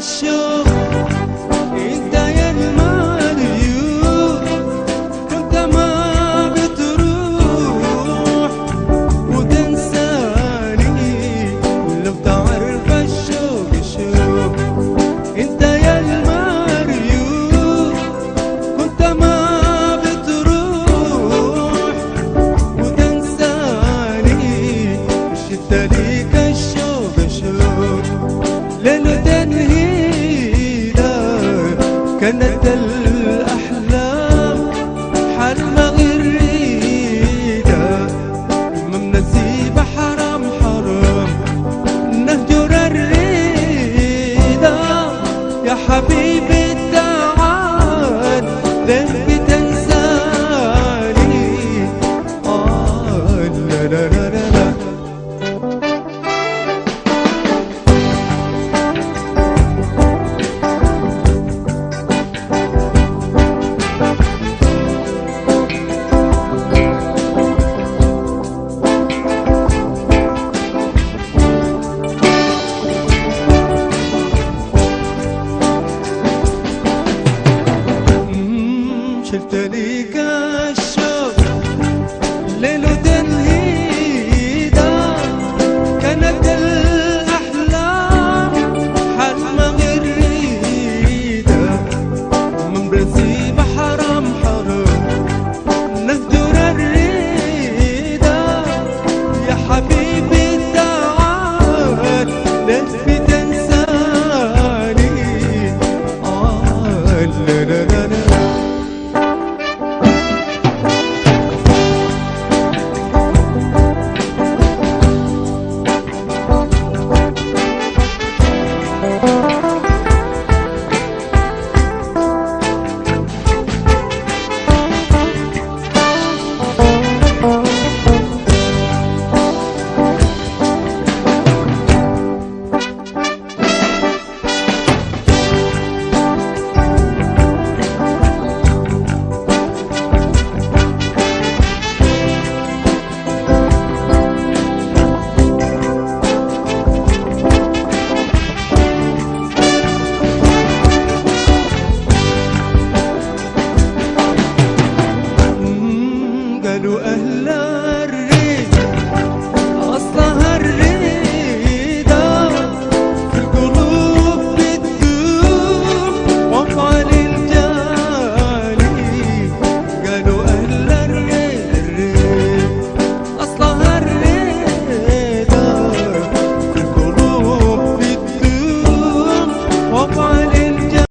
show Habib